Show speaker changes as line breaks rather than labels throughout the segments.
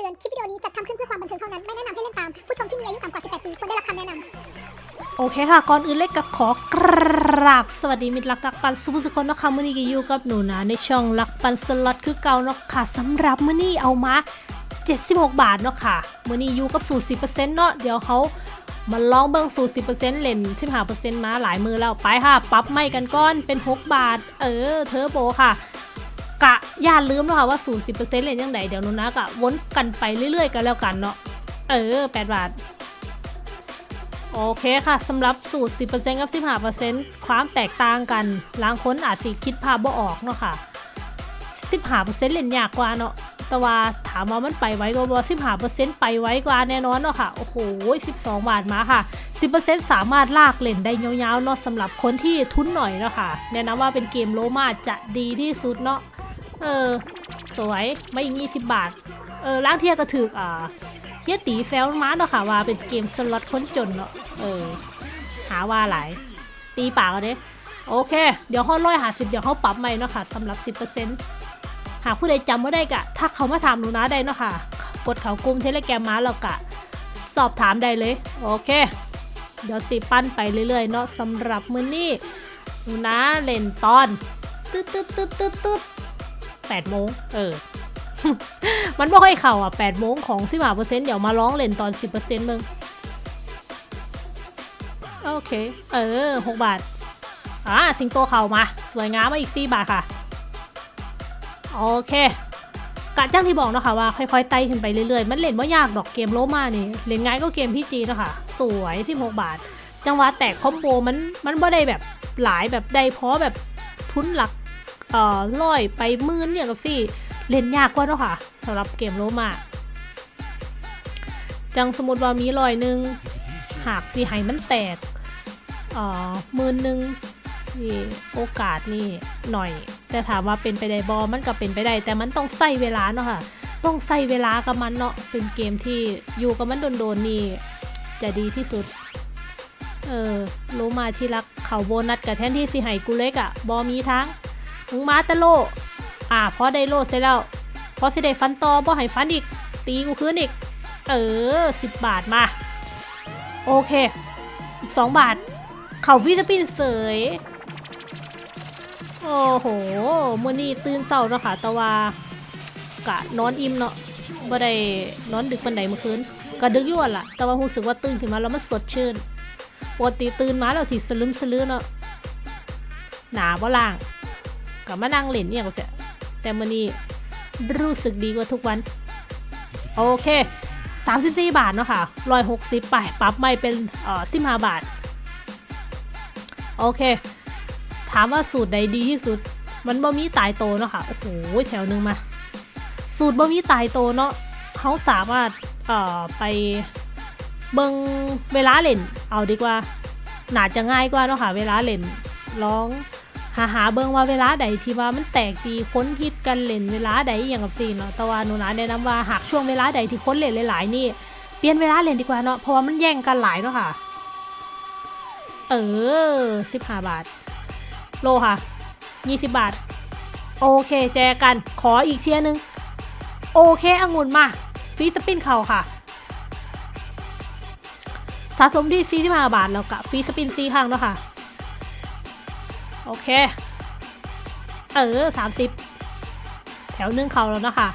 ตือน คลิปวิดีโอนี้จัดทำขึ้นเพื่อความบันเทิงเท่านั้น ไม่แนะนำให้เล่นตาม ผู้ชมที่มีอายุต่ำกว่า 18 ปีควรได้รับคำแนะนำ
โอเคค่ะ ก่อนอื่นเล็กก็ขอกราบสวัสดีมิตรรักรักปันสุภสุคนนะคะมื่อนี้ก็อยู่กับหนูนะในช่องรักปันสล็อตคือเก่าเนาะค่ะสำหรับมื่อนี้เอามา 76 บาทเนาะค่ะมื่อนี้อยู่กับสูตร10%เนาะเดี๋ยวเขามาลองเบิ่งสูตร10%เล่น15%มาหลายมือแล้วไปค่ะ ปรับไม่กันก้อนเป็น 6 บาท เออเทอร์โบค่ะ กะอย่าลืมเนาะค่ะว่าสูตร10%เล่นยังไงเดี๋ยวนูนะกะวนกันไปเรื่อยๆ กันแล้วกันเนาะเออ 8 บาท โอเคค่ะสำหรับสูตร 10%กับ 15%ความแตกต่างกันบางคนอาจสิคิดภาพบ่ออกเนาะค่ะ 15%เล่นยากกว่าเนาะแต่ว่าถามว่ามันไปไว้ก็บ่15%ไปไว้กว่าแน่นอนเนาะค่ะ โอ้โห 12 บาทมาค่ะ 10%สามารถลากเล่นได้ยาวๆเนาะสำหรับคนที่ทุนหน่อยเนาะค่ะ แนะนำว่าเป็นเกมโลมาจะดีที่สุดเนาะ เออ สวยไม่อีก20บาท เออล้างเทียก็ถืออ่าเฮียตีแซวมาเนาะค่ะว่าเป็นเกมสล็อตค้นจนเนาะเออ หาว่าหลาย ตีปากเอาเด้โอเค เดี๋ยวห้อร้อยหาสิบเดี๋ยวเขาปรับใหม่เนาะค่ะสำหรับ10%หากผู้ใดจำไม่ได้กะถ้าเขามาถามหนูนะได้เนาะค่ะกดเขากลุ่มเทเลแกรมมาแล้วกะ สอบถามได้เลย โอเค เดี๋ยวสิปั้นไปเรื่อยๆเนาะสำหรับมือนี้หนูนะเล่นตอน ตึ๊ดตึ๊ดตึ๊ดตึ๊ดตึ๊ด แปดโมงเออ มันไม่ค่อยเข่าอะ8โมงของสิบห้าเปอร์เซ็นต์เดี๋ยวมาร้องเล่นตอน 10เปอร์เซ็นต์มึง โอเค เออ 6 บาท อ่า สิงโตเข่ามา สวยงามมาอีก 4 บาทค่ะ โอเคกะจ้างที่บอกนะคะว่าค่อยๆไต่ขึ้นไปเรื่อยๆ มันเล่นว่ยากดอกเกมโลมานี่ เล่นง่ายก็เกมพี่จีนะคะสวย16บาท จังหวะแตกคอมโบมันมันบ่ได้แบบหลายแบบได้เพราะแบบทุนหลัก เอ่อร้อยไปมื่นเนี่ยกับสี่เล่นยากกว่าเนาะค่ะสำหรับเกมโลมาจังสมมติว่ามีรอยหนึ่งหากสีไหมันแตกเอ่อมื่นหนึ่งนี่โอกาสนี่หน่อย แต่ถามว่าเป็นไปได้บอมันก็เป็นไปได้ แต่มันต้องใส่เวลาเนาะค่ะ ต้องใส่เวลากับมันเนาะเป็นเกมที่อยู่กับมันโดนๆนี่จะดีที่สุด เออโลมาที่รักเขาโบนัสกับแทนที่สีไห้กูเล็กอะบอมีทั้ง มึงมาตะโล อ่าพอได้โลดเสร็จแล้ว พอสิได้ฟันต่อบ่ให้ฟันอีก ตีกูคืนอีก เออสิบบาทมา โอเค อีกสองบาท เข่าฟิสปินเสย โอ้โหมื่อนี้ตื่นเศร้าเนาะค่ะแต่ว่ากะนอนอิ่มเนาะบ่ได้นอนดึกปันใดเมื่อคืนก็ดึกยู่อะล่ะ แต่ว่ารู้สึกว่าตื่นขึ้นมาแล้วมันสดชื่นปกติตื่นมาแล้วสิสลึมสลือเนาะหนาบ่ล่าง ก็มานั่งเล่นเนี่ยก็จะแต่มื่อนี้รู้สึกดีกว่าทุกวัน โอเค 34 บาทเนาะค่ะ160ไปปรับไม่เป็นเอ่อ15บาท โอเค ถามว่าสูตรใดดีที่สุด มันบ่มีตายโตเนาะค่ะ โอ้โห แถวหนึงมา สูตรบ่มีตายโตเนาะเขาสามารถเอ่อไปเบิงเวลาเล่น เอาดีกว่าน่าจะง่ายกว่าเนาะค่ะ เวลาเล่นลอง หาหาเบิ่งว่าเวลาใดที่ว่ามันแตกตีค้นฮิตกันเล่นเวลาใดอย่างกับซีเนาะแต่ว่าหนูนะแนะนำว่าหากช่วงเวลาใดที่ค้นเล่นหลายๆนี่เปลี่ยนเวลาเล่นดีกว่าเนาะเพราะว่ามันแย่งกันหลายเนาะค่ะ เออสิบห้าบาท โลค่ะยี่สิบบาท โอเคแจกันขออีกเทียนึง โอเคองุ่นมาฟีสปินเข่าค่ะสะสมที่45บาทแล้วกับฟรีสปินซีข้างเนาะค่ะ โอเค เออ30แถวนึ่งเขาแล้วนะคะ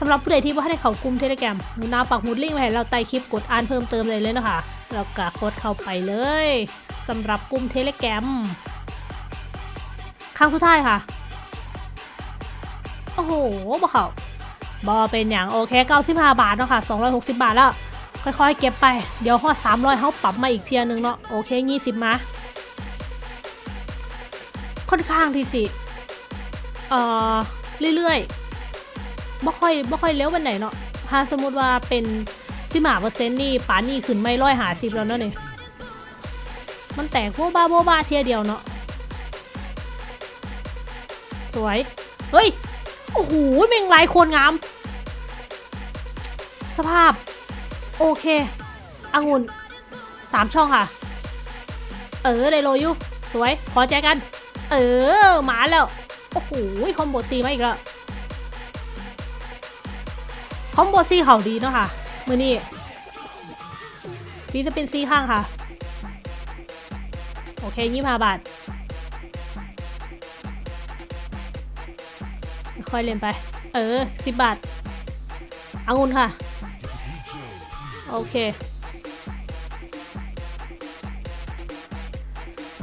สำหรับผู้ใดที่ว่าให้เขากุมเทเลแกรมหนูนาปักหมุดลิงก์ไว้ให้เราใต้คลิปกดอ่านเพิ่มเติมเลยเลยนะคะแล้วก็กดเข้าไปเลยสำหรับกุมเทเลแกรมครั้งสุดท้ายค่ะ โอ้โหบ่เขาบอเป็นอย่างโอเค95บาทเนาะค่ะ260บาทแล้ว ค่อยๆ เก็บไป เดี๋ยวฮอด300เขาปรับมาอีกเทียนึงเนาะ โอเค20มา ค่อนข้างที่สิเอ่อเรื่อยๆบ่ค่อยบ่ค่อยเลี้ยววันไหนเนาะถ้าสมมติว่าเป็นสิมาเปอร์เซ็นต์นี่ป่านนี่ขึ้นไม่ร้อยหาสิบแล้วเนาะนี่มันแตกโบบาโบบาเทียเดียวเนาะสวย เฮ้ย โอ้โหเมงลายโคนงาม สภาพ โอเคองุ่นสามช่องค่ะ เออไดโลอยูสวย ขอแจกัน เออหมาแล้ว โอ้โหคอมโบซีมาอีกแล้ว คอมโบซีเขาดีเนาะค่ะ มือนี้ฟีจะเป็นซีข้างค่ะ โอเคยี่ห้าบาทค่อยเล่นไป เออสิบบาทอางุนค่ะ โอเค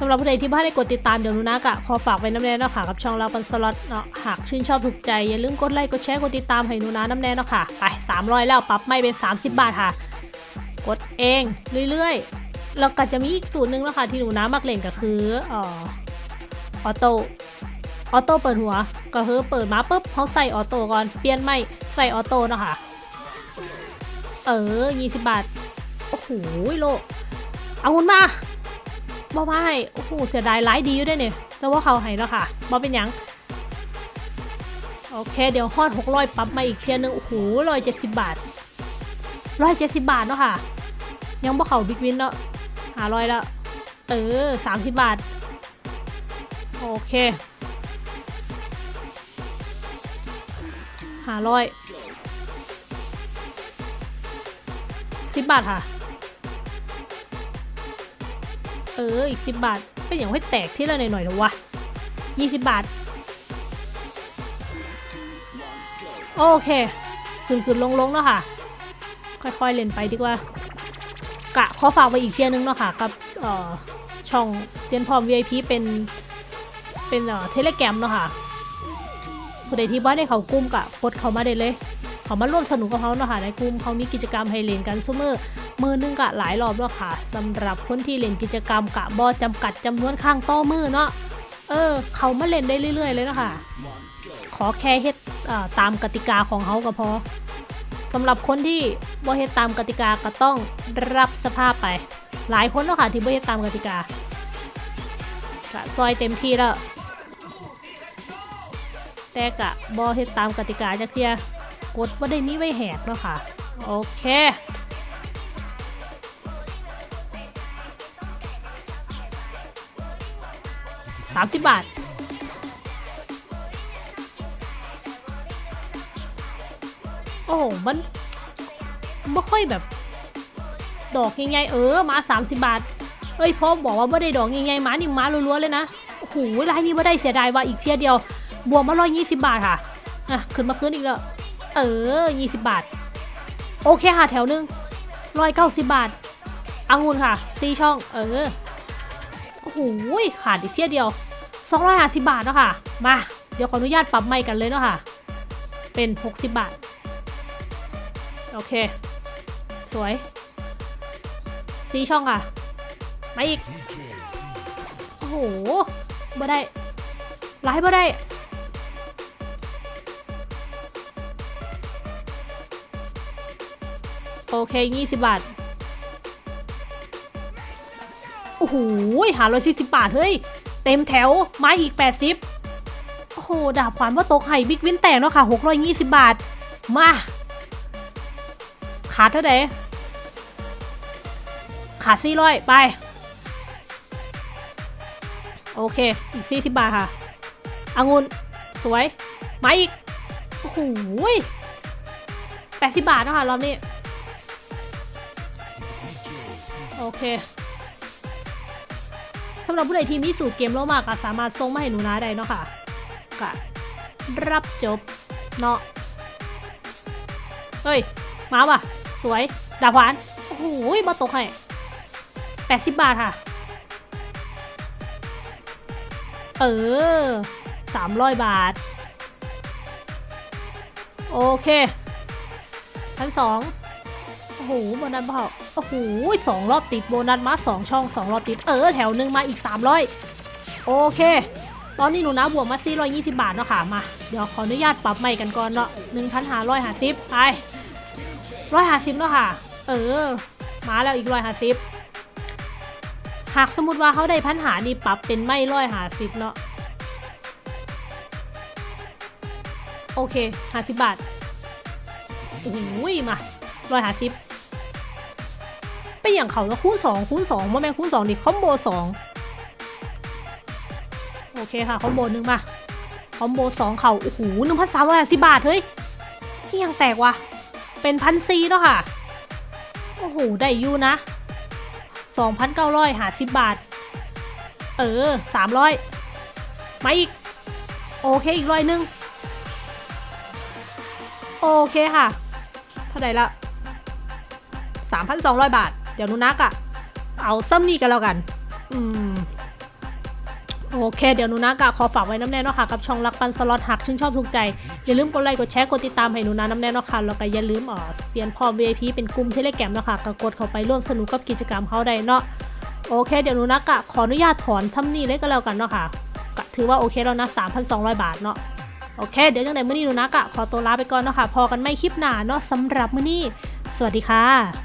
ำหรับผู้ใดที่บ้านได้กดติดตามเดี๋ยวหนูนะกะขอฝากไว้น้ำแน่เนาะค่ะกับช่องเราปันสล็อตเนาะหากชื่นชอบถูกใจอย่าลืมกดไลค์กดแชร์กดติดตามให้หนูนะน้ำแน่เนาะค่ะไป300 แล้วปรับไม่เป็น 30 บาทค่ะ กดเองเรื่อยๆแล้วก็จะมีอีกสูตรหนึ่งแล้วค่ะที่หนูนะมักเล่นก็คือออออโต้ออโต้เปิดหัวก็คือเปิดมาปุ๊บเขาใส่ออโต้ก่อนเปลี่ยนไม่ใส่ออโต้เนาะค่ะเออ 20 บาท โอ้โหโลเอาเงินมา บ่ไม่โอ้โหเสียดายไลฟ์ดีอยู่ด้วยเนี่ยแต่ว่าเขาให้แล้วค่ะบ่เป็นยังโอเค เดี๋ยวฮอด600ปรับมาอีกเทียนึงโอ้โห170บาท170บาทเนาะค่ะ ยังบ่เขาบิ๊กวินเนาะหาร้อยแล้วเออ30บาท โอเคหาร้อยสิบบาทค่ะ เอออีกสิบบาทเป็นอย่างให้แตกที่ละหน่อยๆหรอวะยี่สิบบาท โอเคขึ้นขึ้นลงลงๆเนาะค่ะ ค่อยๆเล่นไปดีกว่า กะขอฝากไปอีกเทียนึงเนาะค่ะ กับเอ่อช่องเตียนพร้อม VIP เป็น เป็นเอ่อเทเลแกรมเนาะค่ะผู้ใดที่บ้านได้เขากุ้มกะกดเขามาได้เลย เขามาร่วมสนุกกับเขาเนาะค่ะในกลุ่มเขามีกิจกรรมให้เล่นกันซุมือมือนึงกะหลายรอบแล้วค่ะสำหรับคนที่เล่นกิจกรรมกะบอจำกัดจำนวนข้างต่อมือเนาะเออ เขามาเล่นได้เรื่อย ๆ เลยเนาะค่ะ ขอแค่เฮ็ดตามกติกาของเขาก็พอสำหรับคนที่บ่เฮ็ดตามกติกาก็ต้องรับสภาพไป หลายคนเนาะค่ะที่บ่เฮ็ดตามกติกาก็ซอยเต็มที่แล้วแต่กะบ่เฮ็ดตามกติกาจักเทีย กดว่าได้มีไว้แหกแล้วค่ะ โอเคสามสิบบาท โอ้โหมันไม่ค่อยแบบ ดอกง่ายๆเออ มาสามสิบบาท เอ้ยพ่อบอกว่าไม่ได้ดอกง่ายๆมานี่มาล้วนๆเลยนะ โอ้โหรายนี้ไม่ได้เสียดายว่าอีกเทียเดียว บวกมาร้อยยี่สิบบาทค่ะ อะ ขึ้นมาขึ้นอีกแล้ว เออยี่สิบบาท โอเคค่ะ แถวหนึ่งร้อยเก้าสิบบาทองุ่นค่ะตีช่อง เออ โอ้โหขาดอีกเที่ยเดียวสองร้อยห้าสิบบาทเนาะค่ะ มา เดี๋ยวขออนุญาตปรับใหม่กันเลยเนาะค่ะ เป็นหกสิบบาท โอเค สวยซีช่องค่ะ มาอีก โอ้โหบ่ได้ไลฟ์บ่ได้ โอเคยี่สิบบาท โอ้โหหาร้อยสี่สิบบาท เฮ้ย เต็มแถวไม้อีกแปดสิบโอ้โห ดาบขวานว่าตกไห่บิ๊กวินแตกเนาะค่ะหกร้อยยี่สิบบาท มาขาดเท่าไหร่ขาดสี่ร้อยไป โอเค อีกสี่สิบบาทค่ะองุ่นสวยไม้อีก โอ้โหแปดสิบบาทเนาะค่ะรอบนี้ โอเคสำหรับผู้ใดที่มีสูตรเกมโลมากก็สามารถส่งมาให้หนูนาได้เนาะค่ะก็รับจบเนาะเฮ้ย มาว่ะ สวย ดาบหวาน โอ้โหมาตกให้แปดสิบบาทค่ะ เออสามร้อยบาท โอเคพันสอง โอ้โหโบนัสเปล่าโอ้โหสองรอบติดโบนัสมาสองช่องสองรอบติดเออแถวหนึ่งมาอีก 300 โอเค ตอนนี้หนูนะบวกมา420 บาทเนาะค่ะมา เดี๋ยวขออนุญาตปรับใหม่กันก่อนเนาะ1,550ไป150เนาะค่ะ เออ มาแล้วอีก150หากสมมติว่าเขาได้พันหานี่ปรับเป็นไม่150เนาะโอเค50บบาทโอ้โหมาร้อยหาสิบ เป็นอย่างเขาแล้วคูณสองคูณสองว่าแม่งคูณสองดิคอมโบสองโอเคค่ะคอมโบหนึ่งมาคอมโบสองเขาโอ้โหหนึ่งพันสามร้อยสิบบาทเฮ้ยนี่ยังแตกว่ะเป็นพันซีเนาะค่ะโอ้โหได้อยู่นะ2,950บบาท เออ300มาอีก โอเคอีกร้อยหนึงโอเคค่ะ เท่าไหร่ละ3,200บาท เดี๋ยวนูนักอะเอาซ้ำนี่กันแล้วกัน อืมโอเค เดี๋ยวหนูนักอะขอฝากไว้น้ำแน่เนาะค่ะกับช่องรักปันสล็อตหักชื่นชอบถูกใจ อย่าลืมกดไลค์กดแชร์กดติดตามให้หนูนาน้ำแน่เนาะค่ะแล้วก็อย่าลืมอ๋อเซียนพร้อม VIP เป็นกลุ่มเทเลแกรมเนาะค่ะก็กดเข้าไปร่วมสนุกกับกิจกรรมเขาได้เนาะโอเค เดี๋ยวหนูนักอะขออนุญาตถอนทำนี่เลยก็แล้วกันเนาะค่ะก็ถือว่าโอเคแล้วนะ3,200 บาทเนาะโอเค เดี๋ยวจังไหนมื้อนี้หนูนักอะขอตัวลาไปก่อนเนาะค่ะพอกันไม่คลิปหน้าเนาะสำหรับมื้อนี้ สวัสดีค่ะ